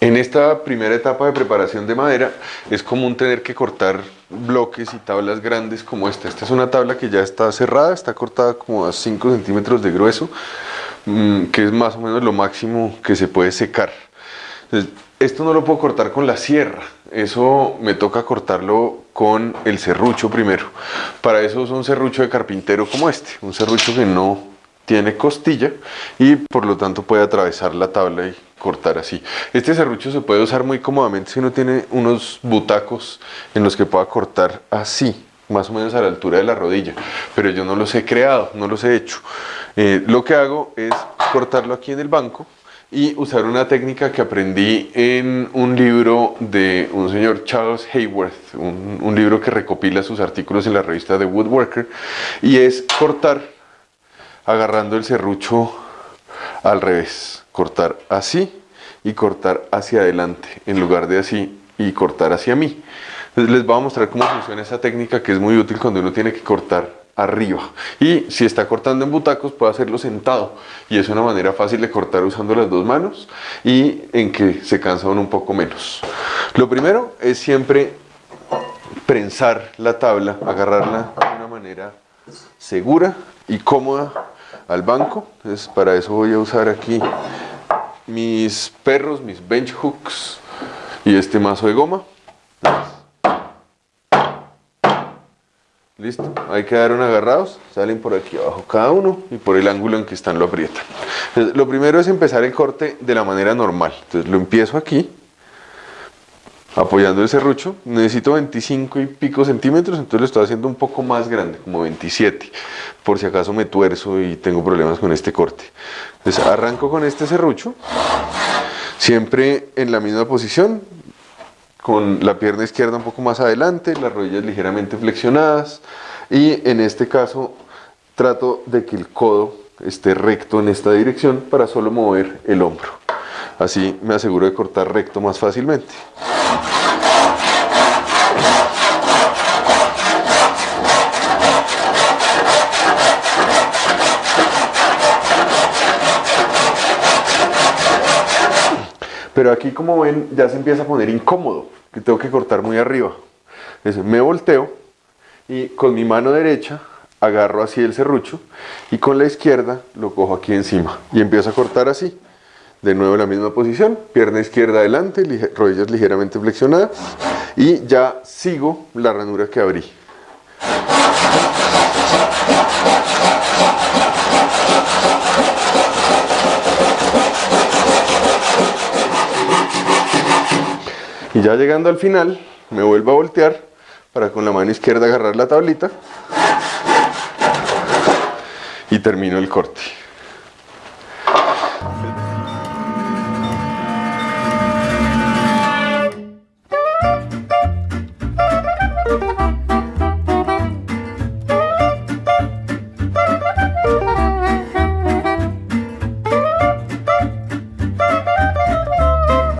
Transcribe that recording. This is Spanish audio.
En esta primera etapa de preparación de madera es común tener que cortar bloques y tablas grandes como esta. Esta es una tabla que ya está cerrada, está cortada como a 5 centímetros de grueso, mm, que es más o menos lo máximo que se puede secar. esto no lo puedo cortar con la sierra, eso me toca cortarlo con el serrucho primero. Para eso es un serrucho de carpintero como este, un serrucho que no tiene costilla y por lo tanto puede atravesar la tabla y cortar así. Este serrucho se puede usar muy cómodamente si uno tiene unos butacos en los que pueda cortar así, más o menos a la altura de la rodilla, pero yo no los he creado, no los he hecho. Eh, lo que hago es cortarlo aquí en el banco y usar una técnica que aprendí en un libro de un señor Charles Hayworth, un, un libro que recopila sus artículos en la revista The Woodworker, y es cortar agarrando el serrucho al revés cortar así y cortar hacia adelante en lugar de así y cortar hacia mí. Les voy a mostrar cómo funciona esa técnica que es muy útil cuando uno tiene que cortar arriba y si está cortando en butacos puede hacerlo sentado y es una manera fácil de cortar usando las dos manos y en que se cansa un poco menos. Lo primero es siempre prensar la tabla, agarrarla de una manera segura y cómoda al banco. Entonces para eso voy a usar aquí mis perros, mis bench hooks y este mazo de goma. Listo, ahí quedaron agarrados, salen por aquí abajo cada uno y por el ángulo en que están lo aprietan. lo primero es empezar el corte de la manera normal. Entonces lo empiezo aquí, apoyando el serrucho. Necesito 25 y pico centímetros, entonces lo estoy haciendo un poco más grande, como 27, por si acaso me tuerzo y tengo problemas con este corte. Entonces arranco con este serrucho, siempre en la misma posición, con la pierna izquierda un poco más adelante, las rodillas ligeramente flexionadas y en este caso trato de que el codo esté recto en esta dirección para solo mover el hombro. Así me aseguro de cortar recto más fácilmente. Pero aquí como ven ya se empieza a poner incómodo, que tengo que cortar muy arriba. Entonces me volteo y con mi mano derecha agarro así el serrucho y con la izquierda lo cojo aquí encima y empiezo a cortar así. De nuevo en la misma posición, pierna izquierda adelante, rodillas ligeramente flexionadas y ya sigo la ranura que abrí. Y ya llegando al final, me vuelvo a voltear para con la mano izquierda agarrar la tablita y termino el corte.